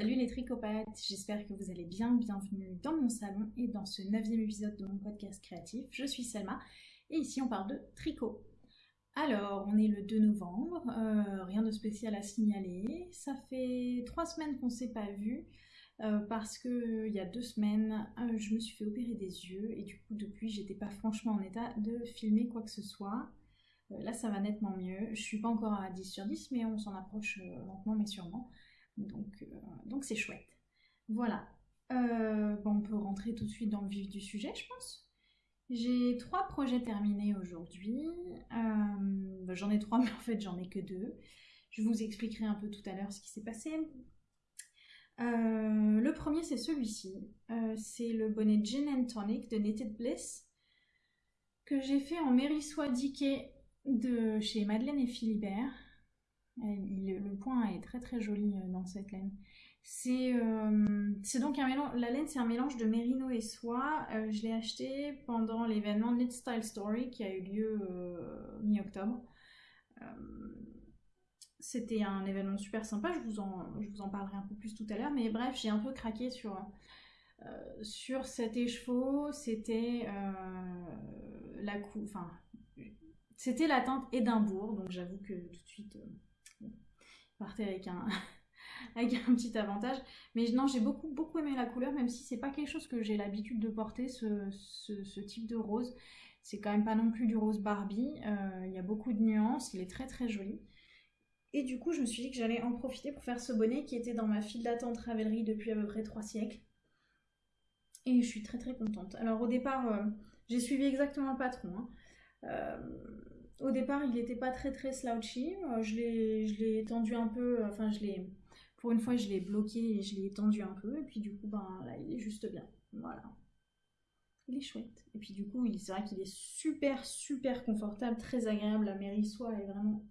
Salut les tricopathes, j'espère que vous allez bien, bienvenue dans mon salon et dans ce neuvième épisode de mon podcast créatif. Je suis Selma et ici on parle de tricot. Alors, on est le 2 novembre, euh, rien de spécial à signaler. Ça fait trois semaines qu'on ne s'est pas vu euh, parce que il y a deux semaines, euh, je me suis fait opérer des yeux et du coup depuis j'étais pas franchement en état de filmer quoi que ce soit. là ça va nettement mieux. Je suis pas encore à 10 sur 10 mais on s'en approche lentement mais sûrement. Donc donc c'est chouette. Voilà. Bon, on peut rentrer tout de suite dans le vif du sujet, je pense. J'ai trois projets terminés aujourd'hui. Euh, j'en ai trois, mais en fait j'en ai que deux. Je vous expliquerai un peu tout à l'heure ce qui s'est passé. Euh, le premier c'est celui-ci. Euh, c'est le bonnet Gin and Tonic de Knitted Bliss que j'ai fait en Mérissois Diquet de chez Madeleine et Philibert. Le point est très très joli dans cette laine. Euh, c'est donc un mélange, la laine c'est un mélange de mérino et soie. Euh, je l'ai acheté pendant l'événement Knit Style Story qui a eu lieu euh, mi-octobre. C'était un événement super sympa, je vous, en, je vous en parlerai un peu plus tout à l'heure, mais bref, j'ai un peu craqué sur, sur cet écheveau. C'était la cou enfin, c'était la teinte Édimbourg, donc j'avoue que tout de suite, partait avec un, avec un petit avantage. Mais non, j'ai beaucoup, beaucoup aimé la couleur, même si c'est pas quelque chose que j'ai l'habitude de porter, ce, type de rose. C'est quand même pas non plus du rose Barbie. Euh, il y a beaucoup de nuances, il est très très joli. Et du coup, je me suis dit que j'allais en profiter pour faire ce bonnet qui était dans ma file d'attente Ravelry depuis à peu près 3 siècles. Et je suis très très contente. Alors au départ, euh, j'ai suivi exactement le patron. Hein. Euh, au départ, il n'était pas très très slouchy. je l'ai tendu un peu, enfin je pour une fois, je l'ai bloqué et je l'ai étendu un peu. Et puis du coup, ben là, il est juste bien. Voilà. Il est chouette. Et puis du coup, c'est vrai qu'il est super, super confortable, très agréable. La mérissoie est vraiment...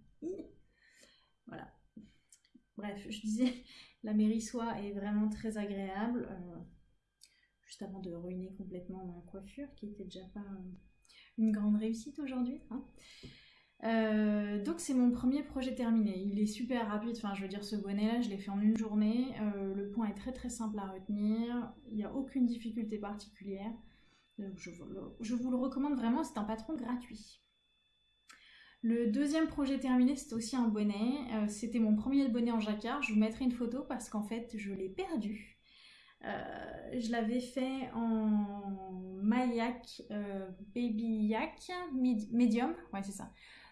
Voilà. Bref, je disais, la mérissoie est vraiment très agréable. Euh, juste avant de ruiner complètement ma coiffure, qui était déjà pas une grande réussite aujourd'hui. Hein. Euh, donc c'est mon premier projet terminé. Il est super rapide, enfin je veux dire ce bonnet là je l'ai fait en une journée. Euh, le point est très très simple à retenir, il n'y a aucune difficulté particulière. je, vous le, recommande vraiment, c'est un patron gratuit. Le deuxième projet terminé c'est aussi un bonnet. Euh, c'était mon premier bonnet en jacquard, je vous mettrai une photo parce qu'en fait je l'ai perdu. Je l'avais fait en Mayak Baby Yak Medium, ouais c'est ça.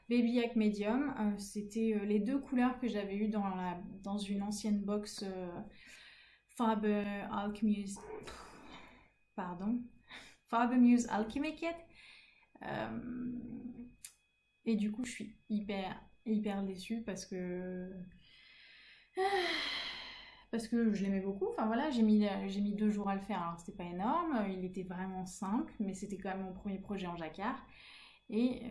Baby Yak Medium. Euh, c'était euh, les deux couleurs que j'avais eues dans, la, dans une ancienne box euh, Faber Alchemy. Pardon. Faber Muse Alchemy et du coup, je suis hyper, hyper déçue parce que. Parce que je l'aimais beaucoup. Enfin voilà, j'ai mis, j'ai mis deux jours à le faire. Alors c'était pas énorme. Il était vraiment simple, mais c'était quand même mon premier projet en jacquard. Et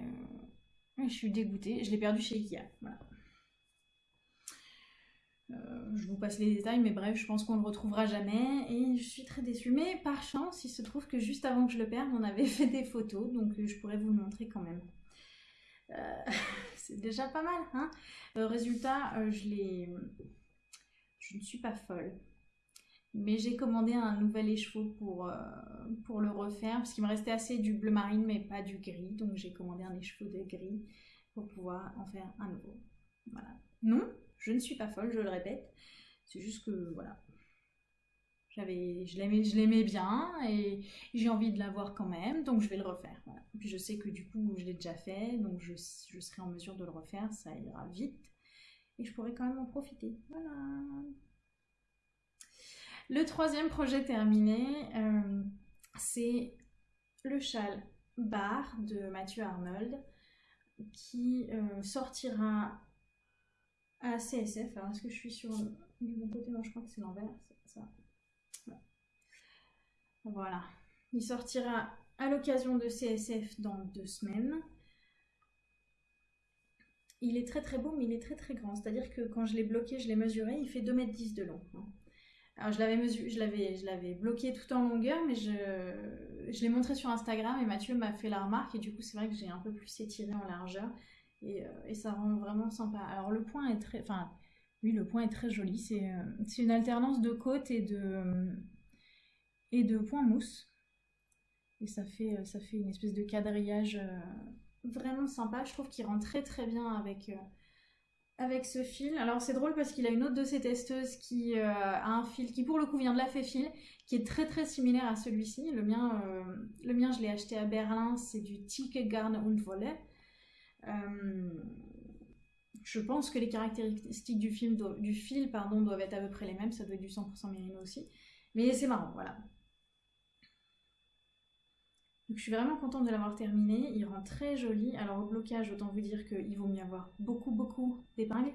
je suis dégoûtée. Je l'ai perdu chez Ikea. Euh, je vous passe les détails, mais bref, je pense qu'on le retrouvera jamais et je suis très déçue. Mais par chance, il se trouve que juste avant que je le perde, on avait fait des photos, donc euh, je pourrais vous le montrer quand même. Euh, c'est déjà pas mal, hein Résultat, je l'ai... Je ne suis pas folle. Mais j'ai commandé un nouvel écheveau pour, euh, pour le refaire, parce qu'il me restait assez du bleu marine, mais pas du gris. Donc j'ai commandé un écheveau de gris pour pouvoir en faire un nouveau. Voilà. Non, je ne suis pas folle, je le répète. C'est juste que, voilà. Je l'aimais, bien et j'ai envie de l'avoir quand même, donc je vais le refaire. Puis je sais que du coup, je l'ai déjà fait, donc je serai en mesure de le refaire, ça ira vite. Et je pourrai quand même en profiter. Voilà. Le troisième projet terminé, euh, c'est le châle bar de Mathieu Arnold qui euh, sortira à CSF. Alors, est-ce que je suis sur du bon côté? Non, je crois que c'est l'envers. Voilà. Il sortira à l'occasion de CSF dans deux semaines. Il est très très beau, mais il est très très grand. C'est-à-dire que quand je l'ai bloqué, je l'ai mesuré, il fait 2m10 de long. Hein. Alors je l'avais je l'avais, bloqué tout en longueur, mais je, je l'ai montré sur Instagram et Mathieu m'a fait la remarque et du coup c'est vrai que j'ai un peu plus étiré en largeur et, euh, et, ça rend vraiment sympa. Alors le point est très, enfin Oui, le point est très joli. C'est une alternance de côte et de, et de points mousse. Et ça fait, ça fait une espèce de quadrillage vraiment sympa. Je trouve qu'il rentre très très bien avec, avec ce fil. Alors c'est drôle parce qu'il a une autre de ses testeuses qui euh, a un fil qui pour le coup vient de la Féfil, qui est très très similaire à celui-ci. Le mien, euh, le mien je l'ai acheté à Berlin, c'est du Tike Garn und. Euh, je pense que les caractéristiques du, film du fil pardon, doivent être à peu près les mêmes, ça doit être du 100% mérino aussi. Mais c'est marrant, voilà. Donc je suis vraiment contente de l'avoir terminé. Il rend très joli. Alors au blocage, autant vous dire qu'il vaut mieux avoir beaucoup beaucoup d'épingles.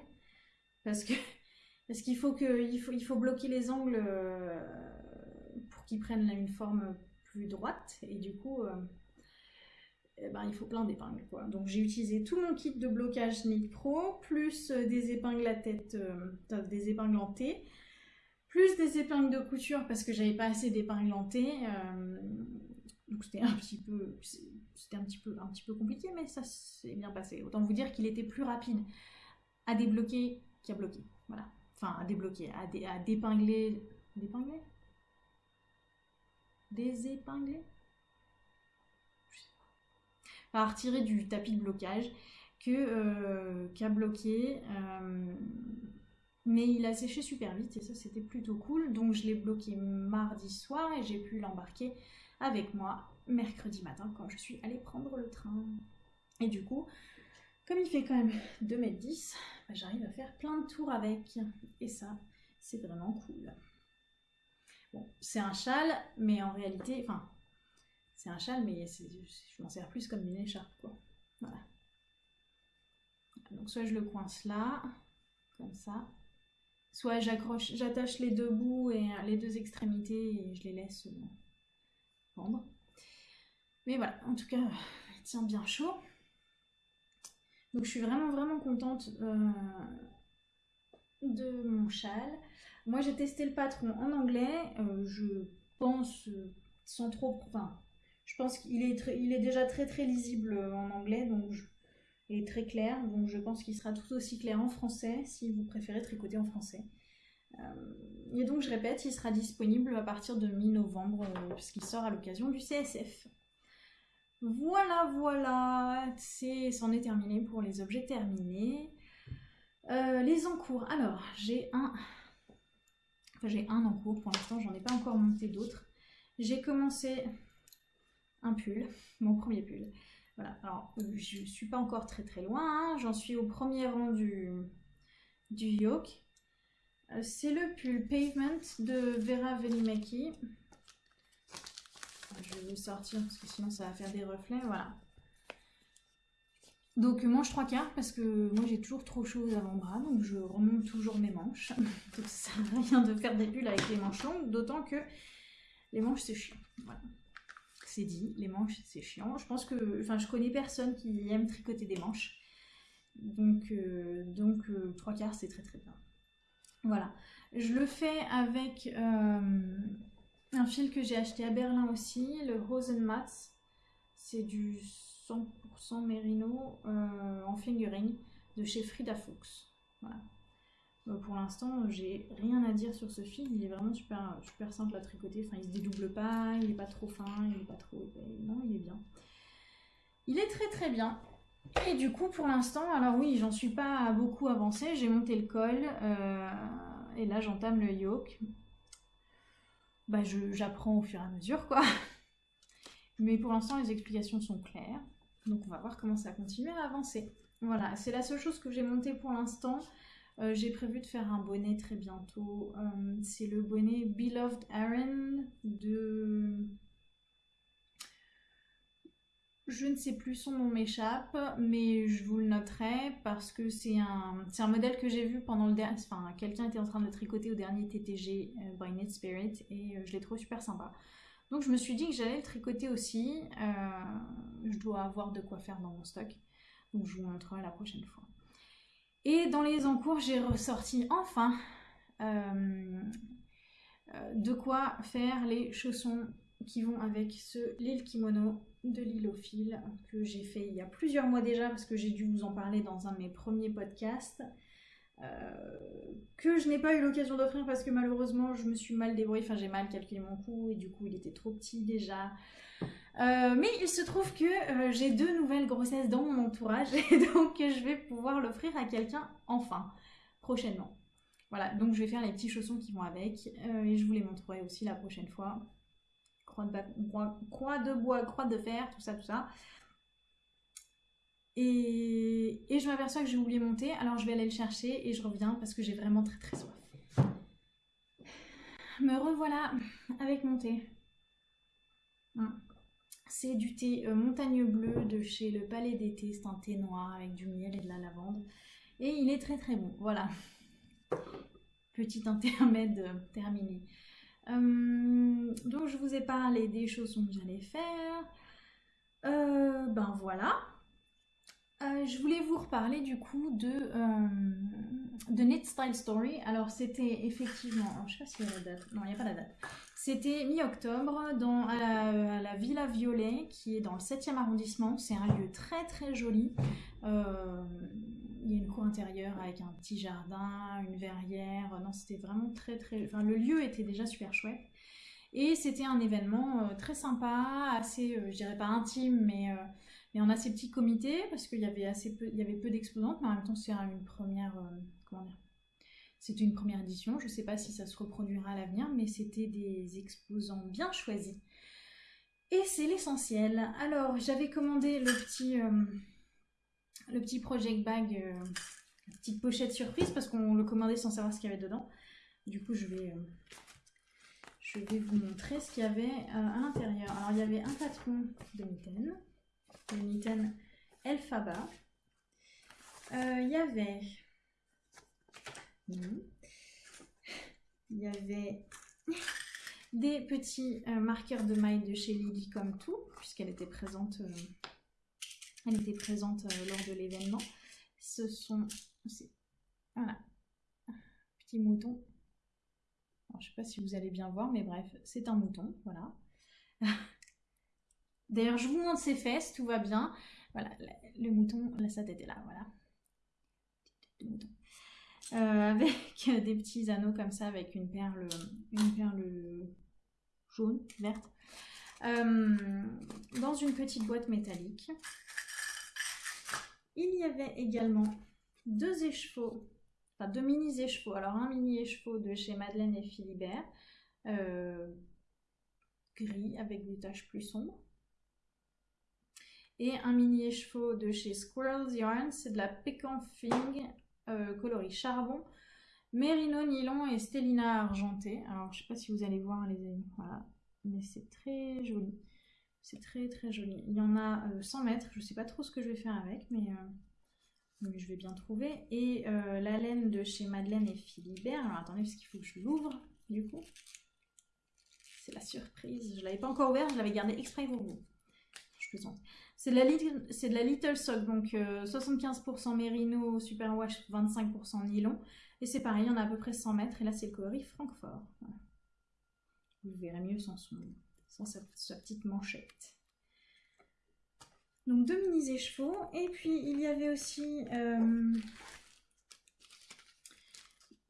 Parce que parce qu'il faut faut, il faut bloquer les angles euh, pour qu'ils prennent une forme plus droite. Et du coup, euh, eh ben, il faut plein d'épingles. Quoi. Donc j'ai utilisé tout mon kit de blocage Knit Pro, plus euh, des épingles à tête, des épingles en T, plus des épingles de couture parce que j'avais pas assez d'épingles en T. Donc c'était un petit peu, c'était un petit peu, un petit peu compliqué, mais ça s'est bien passé. Autant vous dire qu'il était plus rapide à débloquer qu'à bloquer. Voilà. Enfin, à débloquer, à, dé, à dépingler, dépingler, désépingler, à retirer du tapis de blocage que euh, qu'à bloquer. Euh, mais il a séché super vite et ça c'était plutôt cool. Donc je l'ai bloqué mardi soir et j'ai pu l'embarquer avec moi mercredi matin quand je suis allée prendre le train. Et du coup, comme il fait quand même 2m10, bah, j'arrive à faire plein de tours avec. Et ça, c'est vraiment cool. Bon, c'est un châle, mais en réalité, enfin, c'est un châle, mais je m'en sers plus comme une écharpe, quoi. Voilà. Donc soit je le coince là, comme ça, soit j'accroche, j'attache les deux bouts et les deux extrémités et je les laisse euh, Mais voilà, en tout cas, il tient bien chaud. Donc je suis vraiment vraiment contente euh, de mon châle. Moi j'ai testé le patron en anglais. Euh, je pense sans trop... Enfin, je pense qu'il est, il est déjà très très lisible en anglais. Donc très clair. Donc je pense qu'il sera tout aussi clair en français si vous préférez tricoter en français. Euh, et donc je répète, il sera disponible à partir de mi-novembre puisqu'il sort à l'occasion du CSF. Voilà, voilà, c'en est, terminé pour les objets terminés. Euh, les encours. Alors, j'ai un... J'ai un encours pour l'instant, j'en ai pas encore monté d'autres. J'ai commencé un pull, mon premier pull. Voilà, alors je suis pas encore très très loin, hein. j'en suis au premier rang du, du yoke. Euh, c'est le pull Pavement de Vera Velimaki. Je vais le sortir parce que sinon ça va faire des reflets. Voilà. Donc manche trois quarts parce que moi j'ai toujours trop chaud aux avant-bras donc je remonte toujours mes manches. donc ça sert à rien de faire des pulls avec les manches longues, d'autant que les manches c'est chiant. C'est dit, les manches c'est chiant. Je pense que, enfin je connais personne qui aime tricoter des manches. Donc, euh, donc euh, trois quarts c'est très très bien. Voilà. Je le fais avec euh, un fil que j'ai acheté à Berlin aussi, le Rosenmatz. C'est du 100% mérino euh, en fingering de chez Frida Fuchs. Voilà. Euh, pour l'instant, j'ai rien à dire sur ce fil. Il est vraiment super, super simple à tricoter. Enfin, il se dédouble pas, il est pas trop fin, il est pas trop épais. Non, il est bien. Il est très très bien. Et du coup, pour l'instant, alors oui, j'en suis pas beaucoup avancé. J'ai monté le col euh, et là, j'entame le yoke bah, j'apprends au fur et à mesure, quoi. Mais pour l'instant, les explications sont claires. Donc on va voir comment ça va continuer à avancer. Voilà, c'est la seule chose que j'ai montée pour l'instant. Euh, j'ai prévu de faire un bonnet très bientôt. Euh, c'est le bonnet Beloved Aaron de je ne sais plus, son nom m'échappe, mais je vous le noterai parce que c'est un, un modèle que j'ai vu pendant le dernier... Enfin, quelqu'un était en train de tricoter au dernier TTG euh, by Knit Spirit et euh, je l'ai trouvé super sympa. Donc je me suis dit que j'allais le tricoter aussi. Euh, je dois avoir de quoi faire dans mon stock. Donc je vous montrerai la prochaine fois. Et dans les encours, j'ai ressorti enfin de quoi faire les chaussons qui vont avec ce l'île kimono de l'île que j'ai fait il y a plusieurs mois déjà parce que j'ai dû vous en parler dans un de mes premiers podcasts. que je n'ai pas eu l'occasion d'offrir parce que malheureusement je me suis mal débrouillée, enfin j'ai mal calculé mon coût et du coup il était trop petit déjà. mais il se trouve que j'ai deux nouvelles grossesses dans mon entourage et donc je vais pouvoir l'offrir à quelqu'un enfin, prochainement. Voilà, donc je vais faire les petits chaussons qui vont avec et je vous les montrerai aussi la prochaine fois croix de, bois, croix de fer, tout ça, tout ça. Et, je m'aperçois que j'ai oublié mon thé, alors je vais aller le chercher et je reviens parce que j'ai vraiment très très soif. Me revoilà avec mon thé. Hum. C'est du thé euh, montagne bleue de chez le Palais d'été. C'est un thé noir avec du miel et de la lavande. Et il est très très bon. Voilà. Petit intermède euh, terminé. Euh, donc je vous ai parlé des chaussons que j'allais faire. Euh, ben voilà. Euh, je voulais vous reparler du coup de, de Knit Style Story. Alors c'était effectivement, je sais pas s'il y a la date, non il n'y a pas la date. C'était mi-octobre à, la, Villa Violet qui est dans le 7e arrondissement. C'est un lieu très très joli il y a une cour intérieure avec un petit jardin, une verrière. Non, c'était vraiment très très. Enfin, le lieu était déjà super chouette. Et c'était un événement euh, très sympa, assez, euh, je dirais pas intime, mais, euh, mais on a ces petits comités parce qu'il y avait assez peu, il y avait peu d'exposantes, mais en même temps c'est une première, comment dire, c'était une première édition. Je sais pas si ça se reproduira à l'avenir, mais c'était des exposants bien choisis. Et c'est l'essentiel. Alors j'avais commandé le petit le petit project bag, euh, petite pochette surprise parce qu'on le commandait sans savoir ce qu'il y avait dedans. Du coup, je vais, euh, je vais vous montrer ce qu'il y avait euh, à l'intérieur. Alors, il y avait un patron de Mitten, le Mitten Elphaba. il y avait... Il y avait des petits marqueurs de maille de chez Lily comme tout, puisqu'elle était présente elle était présente euh, lors de l'événement. Ce sont... Voilà. Petit mouton. je ne sais pas si vous allez bien voir, mais bref, c'est un mouton. Voilà. D'ailleurs, je vous montre ses fesses, tout va bien. Voilà, le mouton, là, sa tête est là, voilà. Euh, avec des petits anneaux comme ça, avec une perle, une perle jaune, verte, euh, dans une petite boîte métallique. Il y avait également deux écheveaux, enfin deux mini écheveaux. Alors un mini écheveau de chez Madeleine et Philibert, euh, gris avec des taches plus sombres. Et un mini écheveau de chez Squirrels Yarn, c'est de la Pecan Fing euh, coloris charbon, Mérino nylon et Stellina argenté. Alors je sais pas si vous allez voir les amis, voilà, mais c'est très joli. C'est très très joli. Il y en a 100 euh, mètres. Je ne sais pas trop ce que je vais faire avec, mais, euh, je vais bien trouver. Et euh, la laine de chez Madeleine et Philibert. Alors attendez, parce qu'il faut que je l'ouvre, du coup. C'est la surprise. Je ne l'avais pas encore ouvert, je l'avais gardé exprès pour vous. Je plaisante. C'est de, la Little Sock, donc 75% mérino, superwash, 25% nylon. Et c'est pareil, on a à peu près 100 mètres. Et là, c'est le coloris Francfort. Vous verrez mieux sans son sans sa, petite manchette. Donc deux mini écheveaux. Et puis il y avait aussi euh,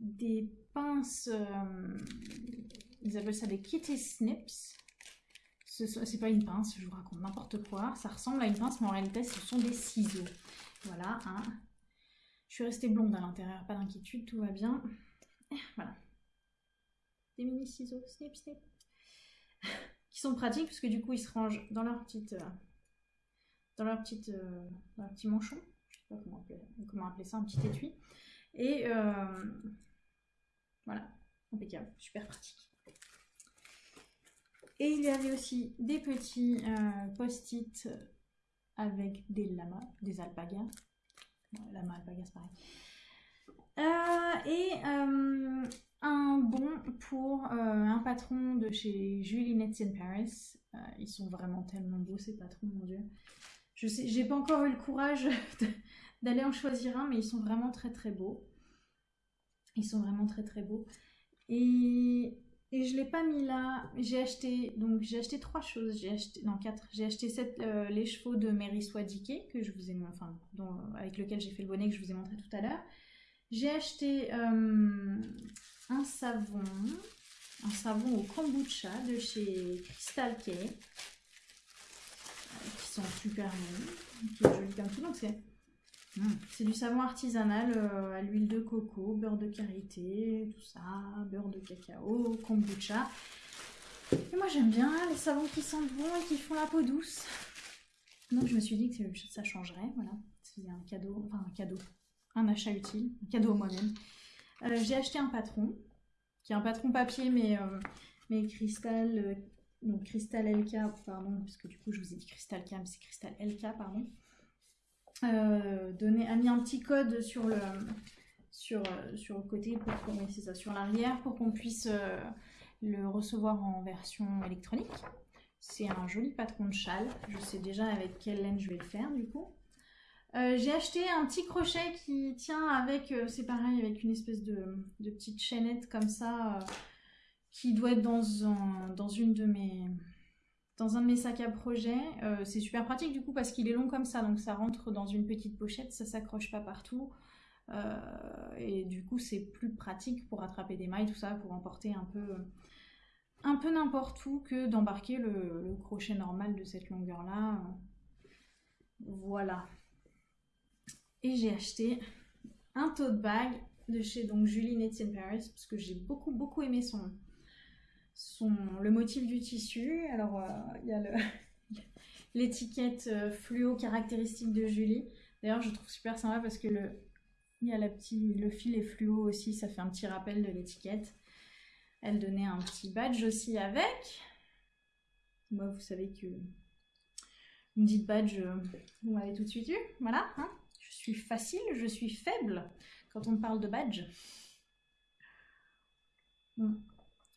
des pinces, euh, ils appellent ça des kitty snips. C'est pas une pince, je vous raconte n'importe quoi. Ça ressemble à une pince, mais en réalité ce sont des ciseaux. Voilà. Hein. Je suis restée blonde à l'intérieur, pas d'inquiétude, tout va bien. Voilà. Des mini ciseaux, snip snip qui sont pratiques parce que du coup ils se rangent dans leur petite euh, dans leur petite euh, dans leur petit manchon. Je sais pas comment appeler, comment appeler ça un petit étui. Et euh, voilà. Impeccable. Super pratique. Et il y avait aussi des petits post-it avec des lamas des alpagas. Lama alpagas c'est pareil et un bon pour euh, un patron de chez Julie in Paris. Euh, ils sont vraiment tellement beaux ces patrons, mon dieu. Je sais, j'ai pas encore eu le courage d'aller en choisir un, mais ils sont vraiment très très beaux. Ils sont vraiment très très beaux. Et, et je l'ai pas mis là. J'ai acheté donc j'ai acheté trois choses. J'ai acheté non quatre. J'ai acheté euh, les chevaux de Mary Swadike que je vous ai enfin avec lequel j'ai fait le bonnet que je vous ai montré tout à l'heure. J'ai acheté euh, un savon, un savon au kombucha de chez Crystal K, euh, qui sont super bons, qui est joli comme tout. Donc c'est hmm, c'est du savon artisanal euh, à l'huile de coco, beurre de karité, tout ça, beurre de cacao, kombucha. Et moi j'aime bien les savons qui sentent bon et qui font la peau douce. Donc je me suis dit que ça changerait, voilà. C'était un cadeau, enfin un cadeau, un achat utile, un cadeau à moi-même. Euh, j'ai acheté un patron, qui est un patron papier, mais, euh, mais cristal, euh, donc cristal LK, pardon, parce que du coup je vous ai dit cristal K, mais c'est cristal LK, pardon. donné, a mis un petit code sur le, le côté, pour ça, sur l'arrière, pour qu'on puisse le recevoir en version électronique. C'est un joli patron de châle. Je sais déjà avec quelle laine je vais le faire du coup. Euh, j'ai acheté un petit crochet qui tient avec, euh, c'est pareil, avec une espèce de, petite chaînette comme ça, euh, qui doit être dans un, dans une de mes, dans un de mes sacs à projet. c'est super pratique du coup parce qu'il est long comme ça, donc ça rentre dans une petite pochette, ça s'accroche pas partout. et du coup c'est plus pratique pour attraper des mailles, tout ça, pour emporter un peu, un peu n'importe où que d'embarquer le, crochet normal de cette longueur là. Voilà. Et j'ai acheté un tote bag de chez donc Julie Nettie Paris parce que j'ai beaucoup beaucoup aimé son, son le motif du tissu. Alors euh, il y a l'étiquette euh, fluo caractéristique de Julie. D'ailleurs je trouve super sympa parce que le il y a la le fil est fluo aussi, ça fait un petit rappel de l'étiquette. Elle donnait un petit badge aussi avec. Moi, vous savez que me dites badge, euh, vous m'avez tout de suite eu. Voilà. Hein suis facile, je suis faible quand on parle de badge. Hmm.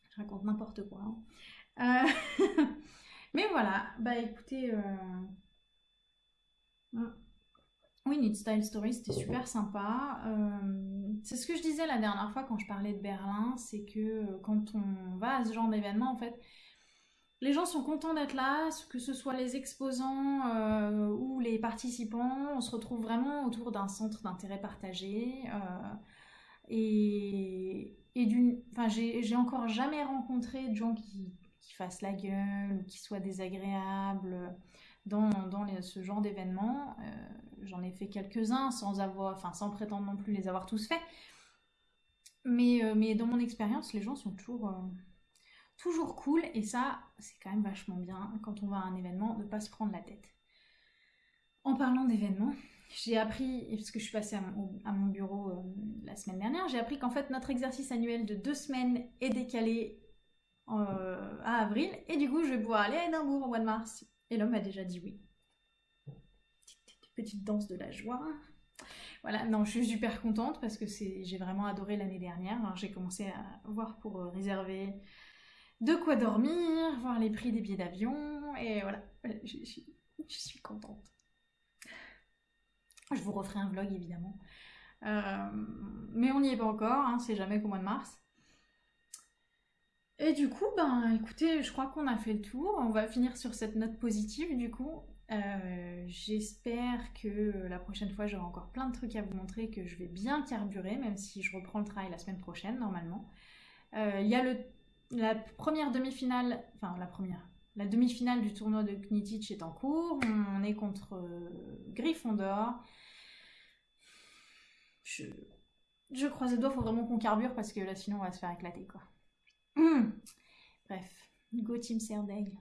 Je raconte n'importe quoi. Hein. Euh, mais voilà, bah écoutez, euh... Hmm. oui, Need Style Story, c'était super sympa. Euh, c'est ce que je disais la dernière fois quand je parlais de Berlin, c'est que quand on va à ce genre d'événement, en fait, les gens sont contents d'être là, que ce soit les exposants euh, ou les participants. On se retrouve vraiment autour d'un centre d'intérêt partagé. Euh, et, d'une, j'ai encore jamais rencontré de gens qui, fassent la gueule ou qui soient désagréables dans, ce genre d'événement. Euh, j'en ai fait quelques-uns sans avoir, sans prétendre non plus les avoir tous faits. Mais dans mon expérience, les gens sont toujours toujours cool et ça c'est quand même vachement bien quand on va à un événement de ne pas se prendre la tête. En parlant d'événements, j'ai appris, parce que je suis passée à mon, bureau euh, la semaine dernière, j'ai appris qu'en fait notre exercice annuel de deux semaines est décalé euh, à avril et du coup je vais pouvoir aller à Edimbourg au mois de mars. Et l'homme a déjà dit oui. Petite, danse de la joie. Voilà, non, je suis super contente parce que j'ai vraiment adoré l'année dernière. J'ai commencé à voir pour euh, réserver de quoi dormir, voir les prix des billets d'avion, et voilà, je, suis contente. Je vous referai un vlog évidemment. Euh, mais on n'y est pas encore, hein, c'est jamais qu'au mois de mars. Et du coup, ben écoutez, je crois qu'on a fait le tour. On va finir sur cette note positive du coup. Euh, j'espère que la prochaine fois j'aurai encore plein de trucs à vous montrer, que je vais bien carburer, même si je reprends le travail la semaine prochaine normalement. Euh, il y a le la première demi-finale, enfin la première, la demi-finale du tournoi de Knitich est en cours. On est contre euh, Gryffondor. Je, je croise les doigts, faut vraiment qu'on carbure parce que là sinon on va se faire éclater quoi. Bref, go Team Serdaigle.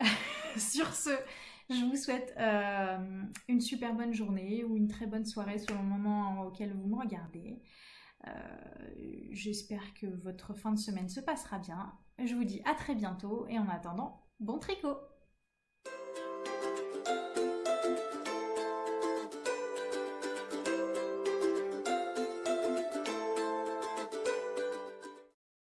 Sur ce, je vous souhaite euh, une super bonne journée ou une très bonne soirée selon le moment auquel vous me regardez. Euh, j'espère que votre fin de semaine se passera bien. Je vous dis à très bientôt et en attendant, bon tricot